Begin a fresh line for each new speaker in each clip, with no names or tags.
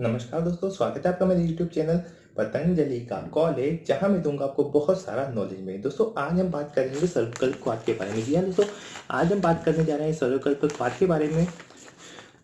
नमस्कार दोस्तों, स्वागत है आपका मेरे यूट्यूब चैनल पतंजलि का कॉलेज जहाँ मैं दूँगा आपको बहुत सारा नॉलेज में। दोस्तों, आज हम बात करेंगे सर्वकल्प क्वाद के बारे में। जी हाँ दोस्तों, आज हम बात करने जा रहे हैं सर्वकल्प क्वाद के बारे में।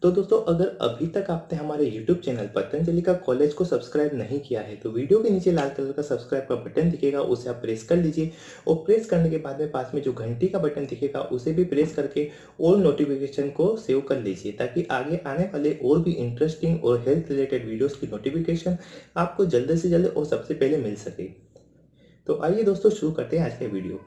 तो दोस्तों, अगर अभी तक आपने हमारे YouTube चैनल पतंजलि का कॉलेज को सब्सक्राइब नहीं किया है तो वीडियो के नीचे लाल कलर का सब्सक्राइब का बटन दिखेगा, उसे आप प्रेस कर लीजिए और प्रेस करने के बाद में पास में जो घंटी का बटन दिखेगा, उसे भी प्रेस करके और नोटिफिकेशन को सेव कर लीजिए, ताकि आगे आने वाले और भी इंटरेस्टिंग और हेल्थ रिलेटेड वीडियोज़ की नोटिफिकेशन आपको जल्द से जल्द और सबसे पहले मिल सके। तो आइए दोस्तों, शुरू करते हैं आज का वीडियो।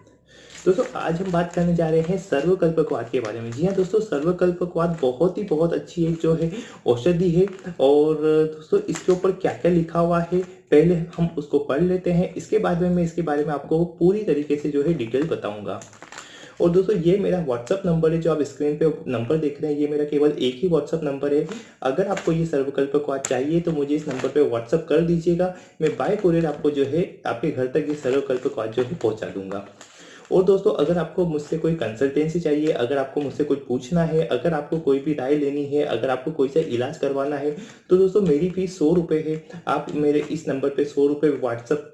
दोस्तों, आज हम बात करने जा रहे हैं सर्वकल्पकवाद के बारे में। जी हाँ दोस्तों, सर्वकल्पकवाद बहुत ही बहुत अच्छी एक जो है, औषधि है। और दोस्तों, इसके ऊपर क्या क्या लिखा हुआ है, पहले हम उसको पढ़ लेते हैं। इसके बाद में मैं इसके बारे में आपको पूरी तरीके से जो है डिटेल बताऊँगा। और दोस्तों, ये मेरा व्हाट्सअप नंबर है, जो आप स्क्रीन पे नंबर देख रहे हैं, ये मेरा केवल एक ही व्हाट्सअप नंबर है। अगर आपको ये सर्वकल्प क्वाद चाहिए तो मुझे इस नंबर पे व्हाट्सअप कर दीजिएगा। मैं बाय कोरियर आपको जो है, आपके घर तक ये सर्वकल्प क्वाद जो है पहुँचा दूँगा। और दोस्तों, अगर आपको मुझसे कोई कंसल्टेंसी चाहिए, अगर आपको मुझसे कुछ पूछना है, अगर आपको कोई भी राय लेनी है, अगर आपको कोई सा इलाज करवाना है तो दोस्तों मेरी फ़ीस सौ रुपये है। आप मेरे इस नंबर पे सौ रुपये व्हाट्सअप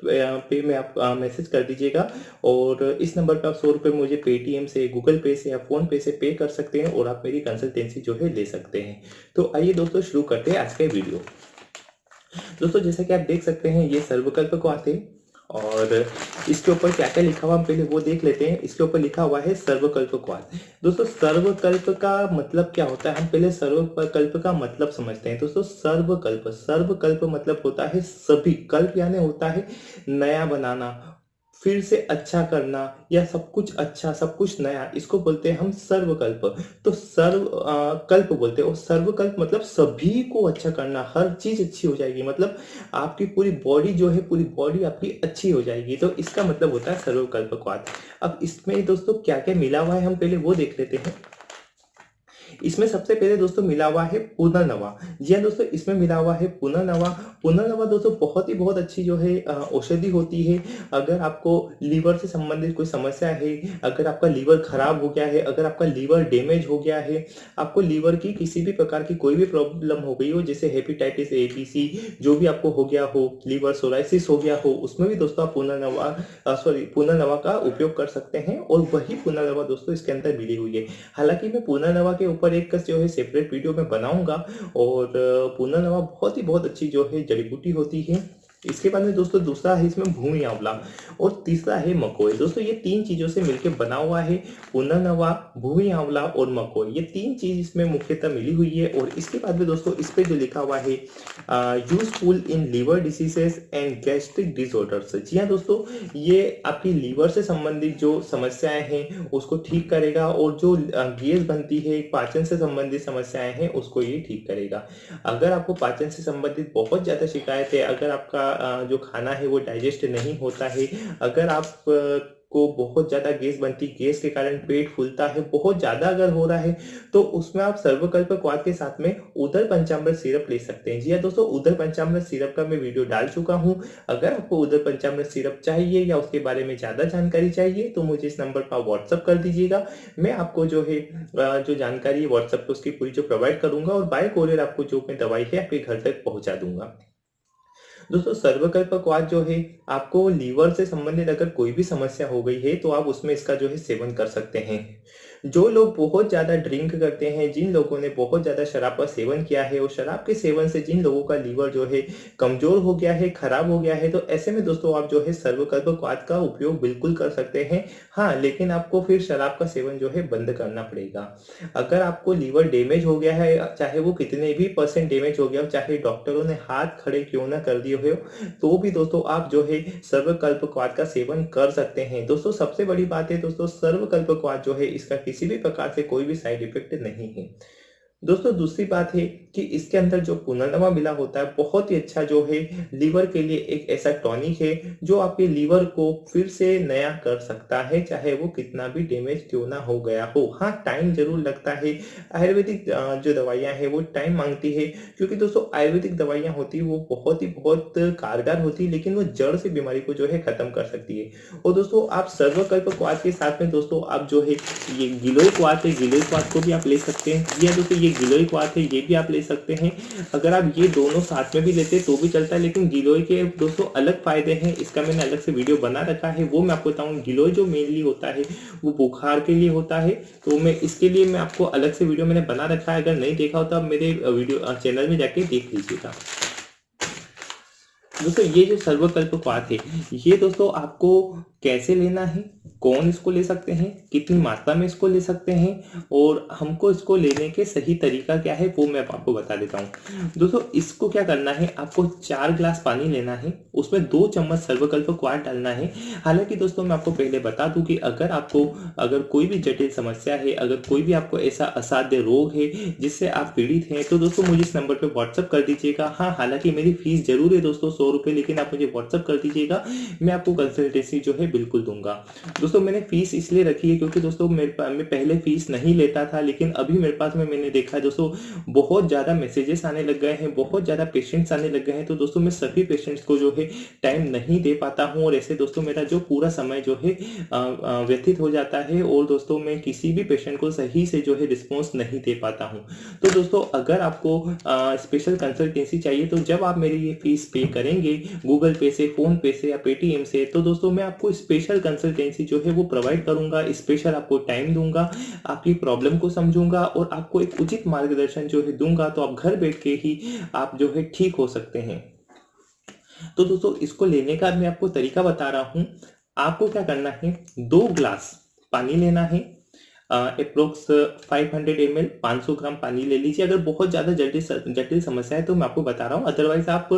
पे में आप मैसेज कर दीजिएगा और इस नंबर पे आप सौ रुपये मुझे पेटीएम से गूगल पे से या फ़ोन पे से पे कर सकते हैं और आप मेरी कंसल्टेंसी जो है ले सकते हैं। तो आइए दोस्तों, शुरू करते हैं आज का वीडियो। दोस्तों, जैसा कि आप देख सकते हैं, ये सर्वकल्प को आते हैं। और इसके ऊपर क्या क्या लिखा हुआ हम पहले वो देख लेते हैं। इसके ऊपर लिखा हुआ है सर्वकल्प क्वाद दोस्तों, सर्वकल्प का मतलब क्या होता है? हम पहले सर्वकल्प का मतलब समझते हैं। दोस्तों, सर्वकल्प। सर्वकल्प मतलब होता है सभी। कल्प यानी होता है नया बनाना। फिर से अच्छा करना या सब कुछ अच्छा सब कुछ नया इसको बोलते हैं हम सर्वकल्प। तो सर्व आ, कल्प बोलते हैं। और सर्वकल्प मतलब सभी को अच्छा करना हर चीज़ अच्छी हो जाएगी। मतलब आपकी पूरी बॉडी जो है पूरी बॉडी आपकी अच्छी हो जाएगी। तो इसका मतलब होता है सर्वकल्प क्वाद अब इसमें दोस्तों क्या क्या मिला हुआ है हम पहले वो देख लेते हैं। इसमें सबसे पहले दोस्तों मिला हुआ है पुनर्नवा। जी हाँ दोस्तों, इसमें मिला हुआ है पुनर्नवा। पुनर्नवा दोस्तों बहुत ही बहुत अच्छी जो है औषधि होती है। अगर आपको लीवर से संबंधित कोई समस्या है, अगर आपका लीवर खराब हो गया है, अगर आपका लीवर डैमेज हो गया है, आपको लीवर की किसी भी प्रकार की कोई भी प्रॉब्लम हो गई हो, जैसे हेपेटाइटिस ए बी सी जो भी आपको हो गया हो, लीवर सोराइसिस हो गया हो, उसमें भी दोस्तों आप पुनर्नवा सॉरी, पुनर्नवा का उपयोग कर सकते हैं और वही पुनर्नवा दोस्तों इसके अंदर मिली हुई है। हालाँकि मैं पुनर्नवा के ऊपर एक जो है सेपरेट वीडियो में बनाऊँगा और पूना नवा बहुत ही बहुत अच्छी जो है जड़ी बूटी होती है। इसके बाद में दोस्तों दूसरा है इसमें भूमि आंवला और तीसरा है मकोई। दोस्तों ये तीन चीज़ों से मिलकर बना हुआ है पुनर्नवा भूमि आंवला और मकोई। ये तीन चीज़ इसमें मुख्यतः मिली हुई है और इसके बाद में दोस्तों इस पे जो लिखा हुआ है useful in liver diseases and gastric disorders जी हाँ दोस्तों, ये आपकी लीवर से संबंधित जो समस्याएँ हैं, उसको ठीक करेगा और जो गैस बनती है, पाचन से संबंधित समस्याएँ हैं, उसको ये ठीक करेगा। अगर आपको पाचन से संबंधित बहुत ज़्यादा शिकायत है, अगर आपका जो खाना है वो डाइजेस्ट नहीं होता है। अगर आप को बहुत ज़्यादा गैस बनती, गैस के कारण पेट फूलता है, बहुत ज़्यादा अगर हो रहा है तो उसमें आप सर्वकल्प क्वाद के साथ में उदर पंचामृत सिरप ले सकते हैं। जी हाँ दोस्तों उदर पंचामृत सिरप का मैं वीडियो डाल चुका हूँ। अगर आपको उधर पंचामृत सिरप चाहिए या उसके बारे में ज़्यादा जानकारी चाहिए तो मुझे इस नंबर पर व्हाट्सअप कर दीजिएगा। मैं आपको जो है जो जानकारी है व्हाट्सअप पर उसकी पूरी जो प्रोवाइड करूँगा और बाय कोरियर आपको जो मैं दवाई है, आपके घर तक पहुँचा दूँगा। दोस्तों, सर्वकल्पक्वाद जो है, आपको लीवर से संबंधित अगर कोई भी समस्या हो गई है तो आप उसमें इसका जो है सेवन कर सकते हैं। जो लोग बहुत ज़्यादा ड्रिंक करते हैं, जिन लोगों ने बहुत ज़्यादा शराब का सेवन किया है और शराब के सेवन से जिन लोगों का लीवर जो है कमज़ोर हो गया है, खराब हो गया है तो ऐसे में दोस्तों आप जो है सर्वकल्प क्वाद का उपयोग बिल्कुल कर सकते हैं। हाँ लेकिन आपको फिर शराब का सेवन जो है बंद करना पड़ेगा। अगर आपको लीवर डैमेज हो गया है, चाहे वो कितने भी परसेंट डैमेज हो गया हो, चाहे डॉक्टरों ने हाथ खड़े क्यों ना कर दिए हो तो भी दोस्तों आप जो है सर्वकल्प क्वाद का सेवन कर सकते हैं। दोस्तों, सबसे बड़ी बात है दोस्तों सर्वकल्प क्वाद जो है इसका किसी भी प्रकार से कोई भी साइड इफ़ेक्ट नहीं है। दोस्तों, दूसरी बात है कि इसके अंदर जो पुनर्नवा मिला होता है, बहुत ही अच्छा जो है, लीवर के लिए एक ऐसा टॉनिक है, जो आपके लीवर को फिर से नया कर सकता है, चाहे वो कितना भी डैमेज क्यों ना हो गया हो। हाँ टाइम ज़रूर लगता है। आयुर्वेदिक जो दवाइयाँ हैं, वो टाइम मांगती है, क्योंकि दोस्तों, आयुर्वेदिक दवाइयाँ होती वो बहुत ही बहुत कारगर होती है, लेकिन वो जड़ से बीमारी को जो है, खत्म कर सकती है। और दोस्तों, आप सर्वकल्प क्वाद के साथ में दोस्तों, आप जो है, ये गिलोय क्वाद है, गिलोय क्वाद को भी आप ले सकते हैं। या दोस्तों, ये ये गिलोय क्वाथ है ये भी आप ले सकते हैं। अगर आप ये दोनों साथ में भी लेते तो भी चलता है, लेकिन गिलोय के दोस्तों अलग फ़ायदे हैं। इसका मैंने अलग से वीडियो बना रखा है, वो मैं आपको बताऊँ। गिलोय जो मेनली होता है, वो बुखार के लिए होता है। तो मैं इसके लिए मैं आपको अलग से वीडियो मैंने बना रखा है। अगर नहीं देखा हो तो आप मेरे वीडियो चैनल में जाके देख लीजिएगा। दोस्तों, ये जो सर्वकल्प क्वाथ है, ये दोस्तों आपको कैसे लेना है, कौन इसको ले सकते हैं, कितनी मात्रा में इसको ले सकते हैं और हमको इसको लेने के सही तरीका क्या है, वो मैं आपको बता देता हूँ। दोस्तों, इसको क्या करना है, आपको चार ग्लास पानी लेना है, उसमें दो चम्मच सर्वकल्प क्वार डालना है। हालाँकि दोस्तों, मैं आपको पहले बता दूँ कि अगर आपको, अगर कोई भी जटिल समस्या है, अगर कोई भी आपको ऐसा असाध्य रोग है, जिससे आप पीड़ित हैं तो दोस्तों, मुझे इस नंबर पर व्हाट्सअप कर दीजिएगा। हाँ हालाँकि मेरी फ़ीस ज़रूर है दोस्तों, सौ लेकिन आप मुझे व्हाट्सअप कर दीजिएगा। मैं आपको कंसल्टेंसी जो है बिल्कुल दूँगा। दोस्तों, मैंने फ़ीस इसलिए रखी है क्योंकि दोस्तों, मेरे मैं पहले फ़ीस नहीं लेता था, लेकिन अभी मेरे पास में मैंने देखा दोस्तों, बहुत ज़्यादा मैसेजेस आने लग गए हैं, बहुत ज़्यादा पेशेंट्स आने लग गए हैं तो दोस्तों, मैं सभी पेशेंट्स को जो है टाइम नहीं दे पाता हूँ और ऐसे, दोस्तों, मेरा जो पूरा समय जो है व्यतीत हो जाता है और दोस्तों, मैं किसी भी पेशेंट को सही से जो है रिस्पॉन्स नहीं दे पाता हूँ। तो दोस्तों, अगर आपको स्पेशल कंसल्टेंसी चाहिए तो जब आप मेरी ये फ़ीस पे करेंगे गूगल पे से फ़ोन पे से या पेटीएम से तो दोस्तों, मैं आपको स्पेशल कंसल्टेंसी जो है वो प्रोवाइड करूँगा स्पेशल आपको टाइम दूँगा, आपकी प्रॉब्लम को समझूँगा और आपको एक उचित मार्गदर्शन जो है दूँगा तो आप घर बैठ के ही आप जो है ठीक हो सकते हैं। तो दोस्तों, इसको लेने का मैं आपको तरीका बता रहा हूँ। आपको क्या करना है? दो ग्लास पानी लेना है approx five hundred M L पाँच सौ ग्राम पानी ले लीजिए। अगर बहुत ज़्यादा जटिल जटिल समस्या है तो मैं आपको बता रहा हूँ। अदरवाइज़ आप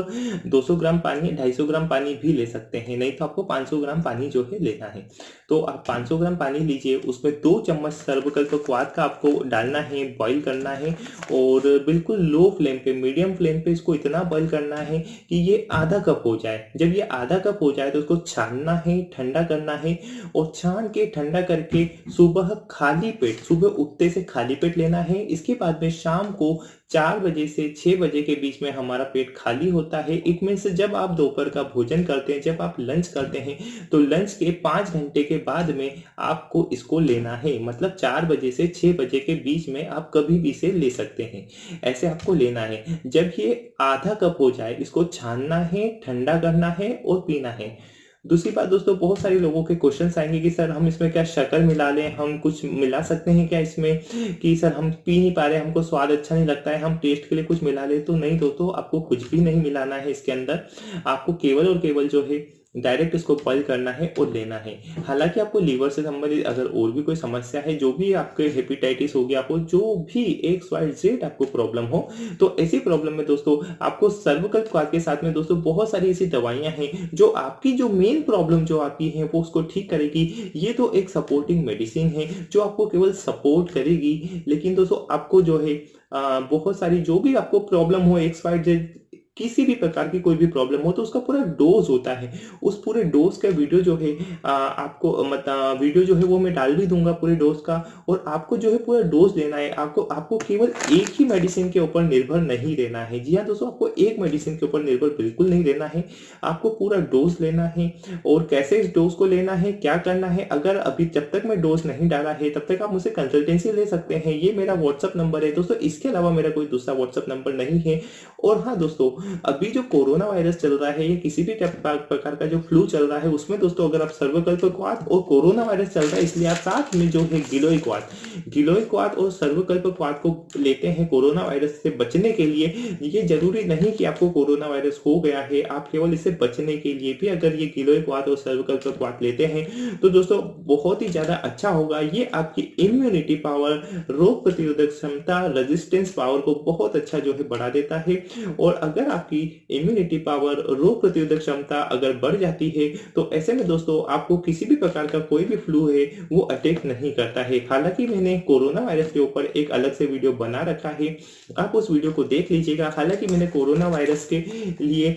200 ग्राम पानी 250 ग्राम पानी भी ले सकते हैं। नहीं तो आपको 500 ग्राम पानी जो है लेना है। तो आप 500 ग्राम पानी लीजिए। उसमें दो चम्मच सर्वकल्प क्वाद का आपको डालना है बॉईल करना है और बिल्कुल लो फ्लेम पे मीडियम फ्लेम पे इसको इतना बॉईल करना है कि ये आधा कप हो जाए। जब ये आधा कप हो जाए तो उसको छानना है, ठंडा करना है और छान के ठंडा करके सुबह खाली खाली पेट। सुबह उठते से खाली पेट लेना है। इसके बाद में शाम को चार बजे से छह बजे के बीच में हमारा पेट खाली होता है। इट मीन जब आप दोपहर का भोजन करते हैं, जब आप लंच करते हैं तो लंच के पाँच घंटे के बाद में आपको इसको लेना है। मतलब चार बजे से छह बजे के बीच में आप कभी भी इसे ले सकते हैं। ऐसे आपको लेना है। जब ये आधा कप हो जाए, इसको छानना है, ठंडा करना है और पीना है। दूसरी बात दोस्तों, बहुत सारे लोगों के क्वेश्चन आएँगे कि सर हम इसमें क्या शक्कर मिला लें, हम कुछ मिला सकते हैं क्या इसमें? कि सर हम पी नहीं पा रहे, हमको स्वाद अच्छा नहीं लगता है, हम टेस्ट के लिए कुछ मिला ले तो नहीं दोस्तों, आपको कुछ भी नहीं मिलाना है इसके अंदर। आपको केवल और केवल जो है डायरेक्ट इसको बॉइल करना है और लेना है। हालाँकि आपको लीवर से संबंधित अगर और भी कोई समस्या है जो भी आपके हेपेटाइटिस हो गया आपको जो भी एक वाई जेड आपको प्रॉब्लम हो तो ऐसी प्रॉब्लम में दोस्तों आपको सर्वकल्प क्वाद के साथ में दोस्तों बहुत सारी ऐसी दवाइयाँ हैं जो आपकी जो मेन प्रॉब्लम जो आपकी है वो उसको ठीक करेगी। ये तो एक सपोर्टिंग मेडिसिन है जो आपको केवल सपोर्ट करेगी लेकिन दोस्तों आपको जो है आ, बहुत सारी जो भी आपको प्रॉब्लम हो एक्स वाई जेड किसी भी प्रकार की कोई भी प्रॉब्लम हो तो उसका पूरा डोज होता है। उस पूरे डोज का वीडियो जो है आ, आपको मतलब वीडियो जो है वो मैं डाल भी दूँगा पूरे डोज का और आपको जो है पूरा डोज लेना है। आपको आपको केवल एक ही मेडिसिन के ऊपर निर्भर नहीं रहना है। जी हाँ दोस्तों आपको एक मेडिसिन के ऊपर निर्भर बिल्कुल नहीं रहना है। आपको पूरा डोज लेना है और कैसे इस डोज को लेना है क्या करना है अगर अभी जब तक मैं डोज नहीं डाला है तब तक आप मुझसे कंसल्टेंसी ले सकते हैं। ये मेरा व्हाट्सअप नंबर है। दोस्तों इसके अलावा मेरा कोई दूसरा व्हाट्सअप नंबर नहीं है। और हाँ दोस्तों अभी जो कोरोना वायरस चल रहा है या किसी भी प्रकार का जो फ्लू चल रहा है, उसमें दोस्तों अगर आप सर्वकल्प क्वाद और कोरोना वायरस चल रहा है, इसलिए आप साथ में जो है गिलोय क्वाद गिलोय क्वाद और सर्वकल्प क्वाद को लेते हैं कोरोना वायरस से बचने के लिए। ये ज़रूरी नहीं कि आपको कोरोना वायरस हो गया है, आप केवल इससे बचने के लिए भी अगर ये गिलोय क्वाद और सर्वकल्प क्वाद लेते हैं। तो दोस्तों, बहुत ही ज़्यादा अच्छा होगा, ये आपकी इम्यूनिटी पावर रोग प्रतिरोधक क्षमता रेजिस्टेंस पावर को बहुत अच्छा जो है बढ़ा देता है। और अगर आपकी इम्यूनिटी पावर रोग प्रतिरोधक क्षमता अगर बढ़ जाती है तो ऐसे में दोस्तों आपको किसी भी प्रकार का कोई भी फ्लू है, वो अटैक नहीं करता है। हालाँकि मैंने कोरोना वायरस के ऊपर एक अलग से वीडियो बना रखा है। आप उस वीडियो को देख लीजिएगा। हालाँकि मैंने कोरोना वायरस के लिए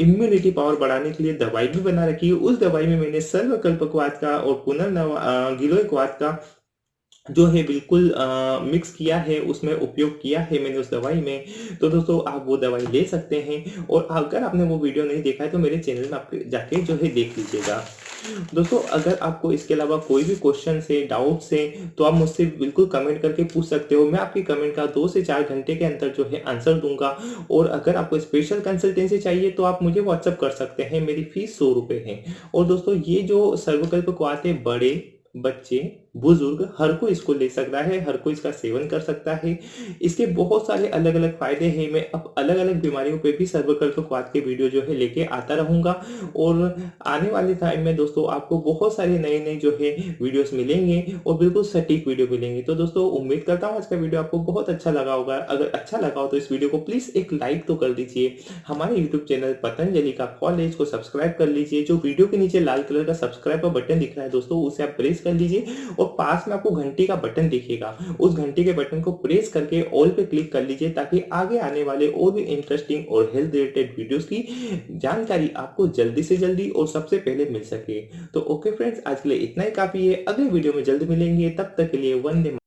इम्यूनिटी पावर बढ़ाने के लिए दवाई भी बना रखी है। उस दवाई में मैंने सर्वकल्पकवाद का और पुनर्नव गिलोयकवाद का जो है बिल्कुल आ, मिक्स किया है उसमें उपयोग किया है मैंने उस दवाई में। तो दोस्तों आप वो दवाई ले सकते हैं और अगर आपने वो वीडियो नहीं देखा है तो मेरे चैनल में आप जाके जो है देख लीजिएगा। दोस्तों अगर आपको इसके अलावा कोई भी क्वेश्चन है डाउट्स है तो आप मुझसे बिल्कुल कमेंट करके पूछ सकते हो। मैं आपकी कमेंट का दो से चार घंटे के अंदर जो है आंसर दूँगा। और अगर आपको स्पेशल कंसल्टेंसी चाहिए तो आप मुझे व्हाट्सअप कर सकते हैं। मेरी फ़ीस सौ रुपये है। और दोस्तों ये जो सर्वकल्प क्वाथ है बड़े बच्चे बुज़ुर्ग हर कोई इसको ले सकता है, हर कोई इसका सेवन कर सकता है। इसके बहुत सारे अलग अलग फ़ायदे हैं, मैं अब अलग अलग बीमारियों पे भी सर्वकल्प क्वाद के वीडियो जो है लेके आता रहूँगा। और आने वाले टाइम में दोस्तों आपको बहुत सारे नए नए जो है वीडियोस मिलेंगे और बिल्कुल सटीक वीडियो मिलेंगे। तो दोस्तों उम्मीद करता हूँ आज का वीडियो आपको बहुत अच्छा लगा होगा। अगर अच्छा लगा हो तो इस वीडियो को प्लीज़ एक लाइक तो कर दीजिए। हमारे यूट्यूब चैनल पतंजलि का कॉलेज को सब्सक्राइब कर लीजिए। जो वीडियो के नीचे लाल कलर का सब्सक्राइब का बटन दिख रहा है दोस्तों उसे आप प्रेस कर लीजिए। और पास में आपको घंटी का बटन दिखेगा। उस घंटी के बटन को प्रेस करके ऑल पे क्लिक कर लीजिए ताकि आगे आने वाले और भी इंटरेस्टिंग और हेल्थ रिलेटेड वीडियोस की जानकारी आपको जल्दी से जल्दी और सबसे पहले मिल सके। तो ओके फ्रेंड्स आज के लिए इतना ही काफ़ी है। अगले वीडियो में जल्द मिलेंगे। तब तक के लिए वंदे